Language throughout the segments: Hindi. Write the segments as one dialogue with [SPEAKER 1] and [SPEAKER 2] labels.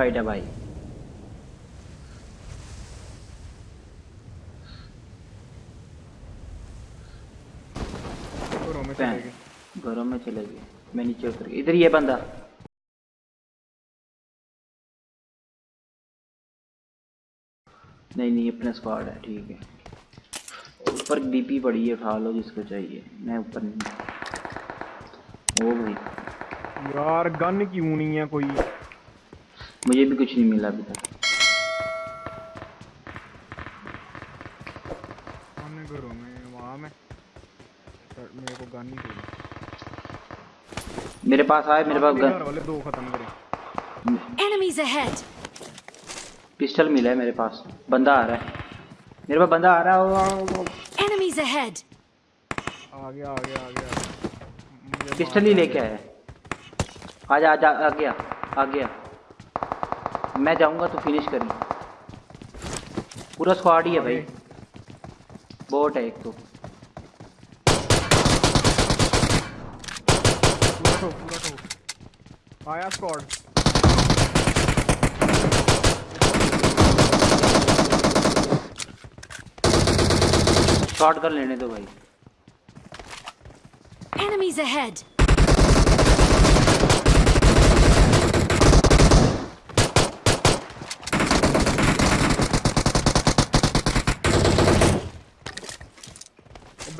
[SPEAKER 1] फाइट है भाई
[SPEAKER 2] घरों में चले गए
[SPEAKER 1] मैं नीचे उतर गया इधर ये बंदा नहीं नहीं अपना स्क्वाड है ठीक है। ऊपर बीपी पड़ी है उठा लो जिसको चाहिए। मैं ऊपर नहीं। ओ भाई
[SPEAKER 2] यार गन क्यों नहीं है कोई?
[SPEAKER 1] मुझे भी कुछ नहीं मिला अभी तक।
[SPEAKER 2] मेरे को गन नहीं
[SPEAKER 1] मेरे पास आए मेरे पास गन।
[SPEAKER 2] वाले दो खत्म करे।
[SPEAKER 3] Enemies ahead!
[SPEAKER 1] पिस्टल मिला है मेरे पास। बंदा आ रहा है। मेरे पास बंदा आ रहा है
[SPEAKER 3] Enemies ahead!
[SPEAKER 2] आ गया आ गया आ गया
[SPEAKER 1] पिस्टल ही लेके। आया आजा आजा आ गया आ गया। मैं जाऊँगा तो फिनिश करी पूरा स्क्वाड ही है भाई। बोट है एक तो।
[SPEAKER 2] पूरा ठोक आया स्क्वाड
[SPEAKER 1] शॉट कर लेने दो भाई।
[SPEAKER 3] Enemies ahead!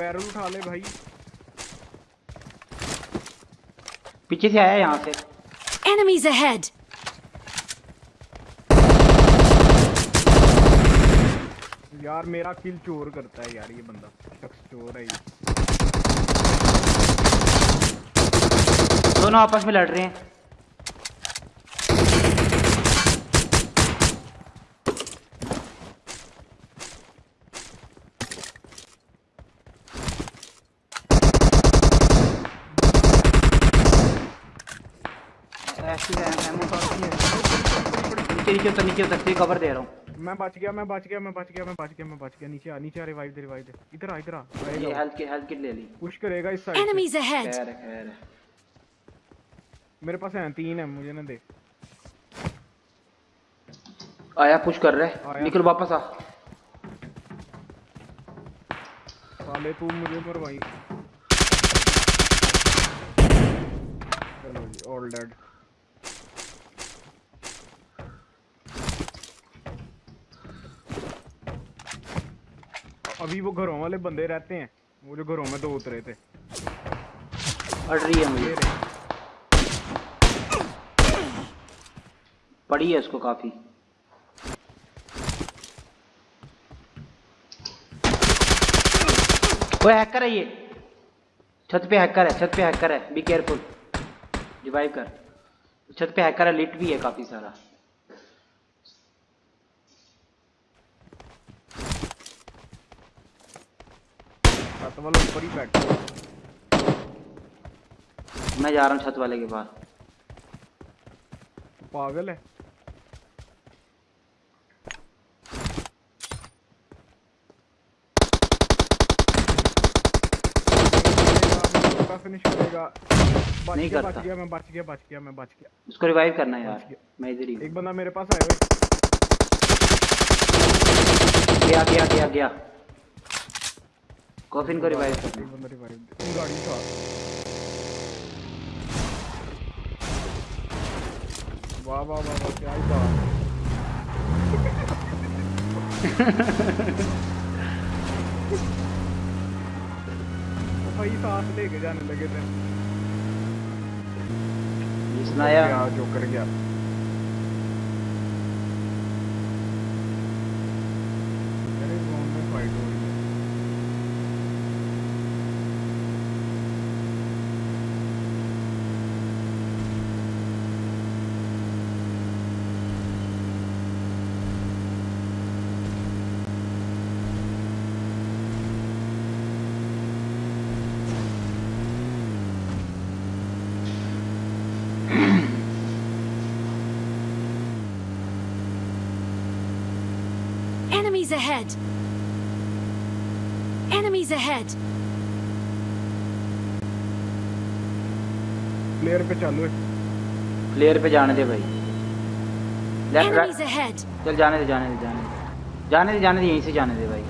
[SPEAKER 2] बैरल उठा ले भाई।
[SPEAKER 1] पीछे से आया यहाँ से।
[SPEAKER 3] Enemies ahead!
[SPEAKER 2] यार मेरा किल चोर करता है यार ये बंदा। शख्स चोर है ये।
[SPEAKER 1] दोनों आपस में लड़ रहे हैं ऐसी है, ammo काफ़ी है। नीचे नीचे उतर नीचे उतर कवर दे रहा हूँ?
[SPEAKER 2] मैं बच गया मैं बच गया मैं बच गया मैं बच गया मैं बच गया। नीचे आ नीचे आ रिवाइव दे रिवाइव दे इधर आ इधर आ
[SPEAKER 1] ये हेल्थ की हेल्थ किट ले ली।
[SPEAKER 2] पुश करेगा इस साइड से।
[SPEAKER 3] Enemies ahead!
[SPEAKER 1] खैर खैर
[SPEAKER 2] मेरे पास है तीन है मुझे ना दे।
[SPEAKER 1] आया पुश कर रहा है। निकल वापस आ।
[SPEAKER 2] साले तू मुझे मरवाई। ऑल डेड अभी वो घरों वाले बंदे रहते हैं। वो जो घरों में दो उतरे थे।
[SPEAKER 1] अड़ रही है मुझे। पड़ी है उसको काफ़ी। वो हैकर है ये। छत पे हैकर है छत पे हैकर है। बी केयरफुल रिवाइव कर। छत पे हैकर है लिट भी है काफ़ी सारा।
[SPEAKER 2] छत वाला ऊपर ही बैठा। है।
[SPEAKER 1] मैं जा रहा हूँ छत वाले के पास।
[SPEAKER 2] पागल है। फिनिश करेगा बच
[SPEAKER 1] नहीं
[SPEAKER 2] गया
[SPEAKER 1] करता।
[SPEAKER 2] बच गया मैं बच गया बच गया मैं बच गया।
[SPEAKER 1] उसको रिवाइव करना है यार। मैं इधर ही
[SPEAKER 2] एक बंदा मेरे पास आया हुआ
[SPEAKER 1] गया गया गया गया। कॉफिन को रिवाइव
[SPEAKER 2] बंदा रिवाइव दे गाड़ी से वाह वाह वाह वाह क्या ही बात। भाई साथ लेके जाने लगे थे।
[SPEAKER 1] जिसने आया
[SPEAKER 2] क्या गया मेरे जोन में फाइट हो रही है
[SPEAKER 3] Enemies ahead! Enemies ahead!
[SPEAKER 2] Player पे चालू है
[SPEAKER 1] प्लेयर पे जाने दे भाई लेफ़्ट
[SPEAKER 3] Enemies
[SPEAKER 1] राइट
[SPEAKER 3] ahead!
[SPEAKER 1] चल जाने दे जाने दे जाने दे जाने दे जाने दे यहीं से जाने दे भाई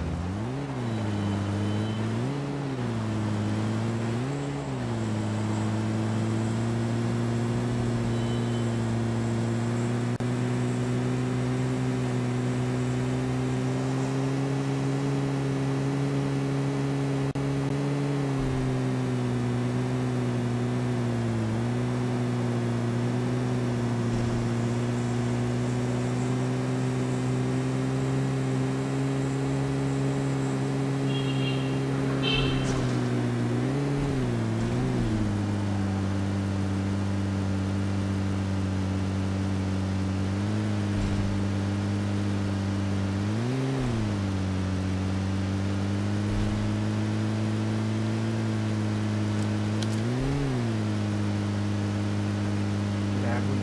[SPEAKER 2] लैग हुई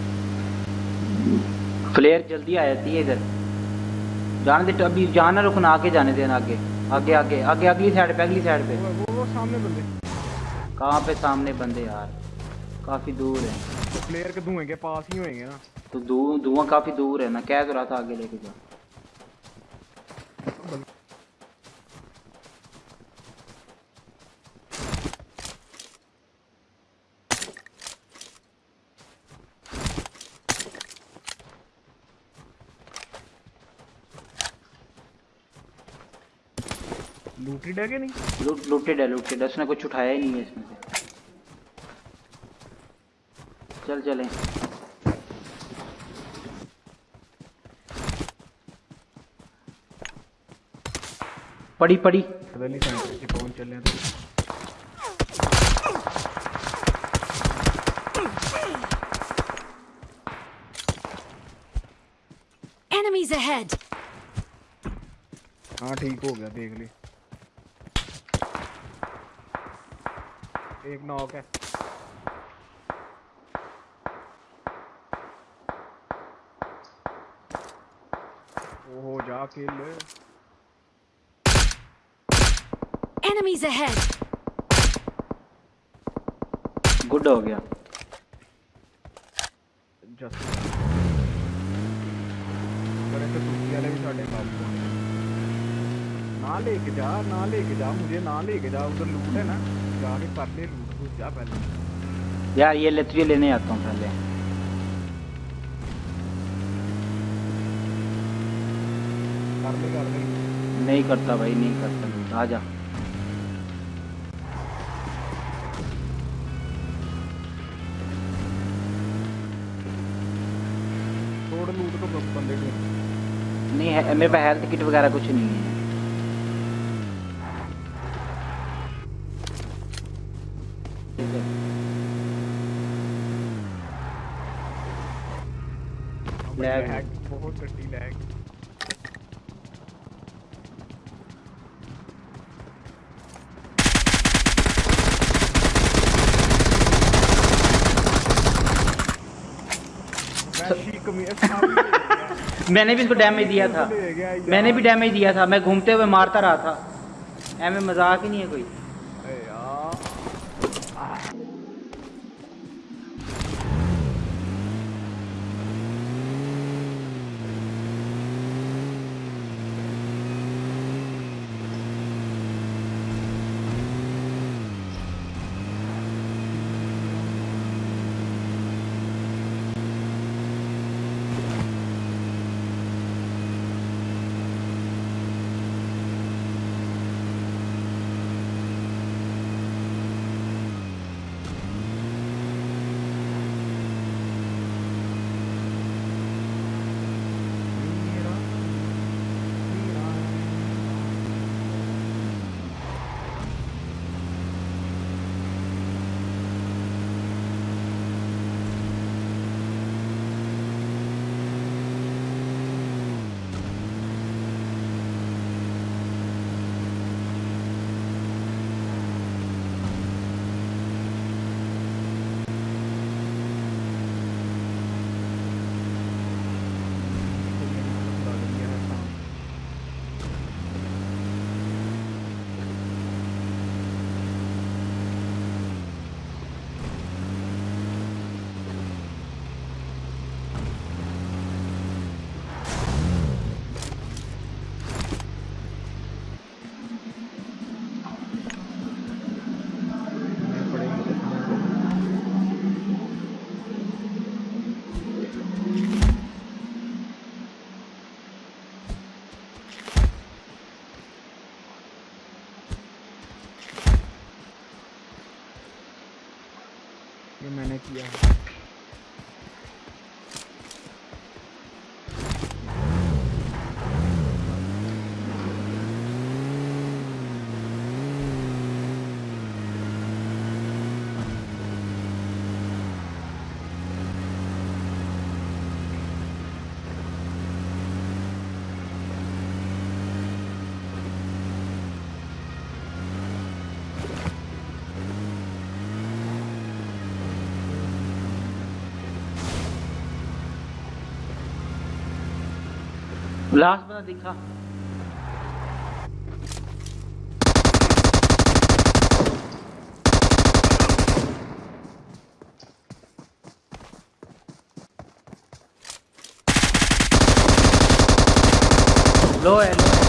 [SPEAKER 1] फ्लेयर जल्दी आ जाती है इधर। जाने दे अभी जाना रुकना आगे जाने देना आगे। आगे आगे आगे अगली साइड पे अगली साइड पे।
[SPEAKER 2] वो वो वो सामने बंदे।
[SPEAKER 1] कहाँ पे सामने बंदे यार? काफ़ी दूर है।
[SPEAKER 2] तो प्लेयर के धुएँ के पास ही होएँगे ना।
[SPEAKER 1] तो धुआँ काफ़ी दूर है मैं कह तो रहा था आगे लेके जा
[SPEAKER 2] लूटेड है कि नहीं?
[SPEAKER 1] लूट लूटेड है लूटेड है। उसने कुछ उठाया ही नहीं है इसमें से। चल चलें। पड़ी पड़ी।
[SPEAKER 2] बदली सेंटर से कौन चले तो।
[SPEAKER 3] Enemies ahead!
[SPEAKER 2] हाँ ठीक हो गया देख ले। एक नॉक है ओहो जा किल
[SPEAKER 3] एनिमीज अहेड
[SPEAKER 1] गुड हो गया।
[SPEAKER 2] जस्ट ना लेके जा ना लेके जा मुझे ना लेके जा उधर लूट है ना। जाके कर ले लूट जा पहले।
[SPEAKER 1] यार ये लतरी लेने आता हूँ पहले।
[SPEAKER 2] कर ले कर ले
[SPEAKER 1] नहीं करता भाई नहीं करता। आ जा।
[SPEAKER 2] छोड़ लूट तो बंदे
[SPEAKER 1] नहीं है मेरे पास हेल्थ किट वगैरह कुछ नहीं है।
[SPEAKER 2] बहुत गड्डी लैग।
[SPEAKER 1] मैंने भी इसको डैमेज दिया था। मैंने भी डैमेज दिया था। मैं घूमते हुए मारता रहा था। एम मज़ाक ही नहीं है कोई। लास्ट बंदा दिखा लो है लो है